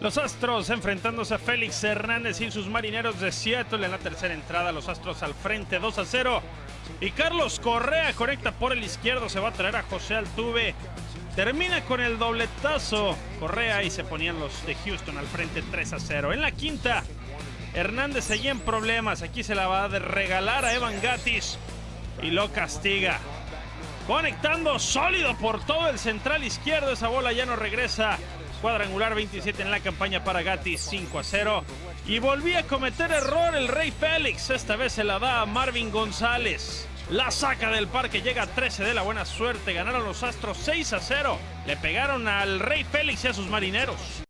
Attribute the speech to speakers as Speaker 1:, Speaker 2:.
Speaker 1: Los Astros enfrentándose a Félix Hernández y sus marineros de Seattle en la tercera entrada. Los Astros al frente 2 a 0. Y Carlos Correa conecta por el izquierdo. Se va a traer a José Altuve. Termina con el dobletazo Correa y se ponían los de Houston al frente 3 a 0. En la quinta, Hernández seguía en problemas. Aquí se la va a regalar a Evan Gatis y lo castiga. Conectando sólido por todo el central izquierdo. Esa bola ya no regresa Cuadrangular 27 en la campaña para Gatti 5 a 0. Y volvía a cometer error el Rey Félix. Esta vez se la da a Marvin González. La saca del parque, llega a 13 de la buena suerte. Ganaron los Astros 6 a 0. Le pegaron al Rey Félix y a sus marineros.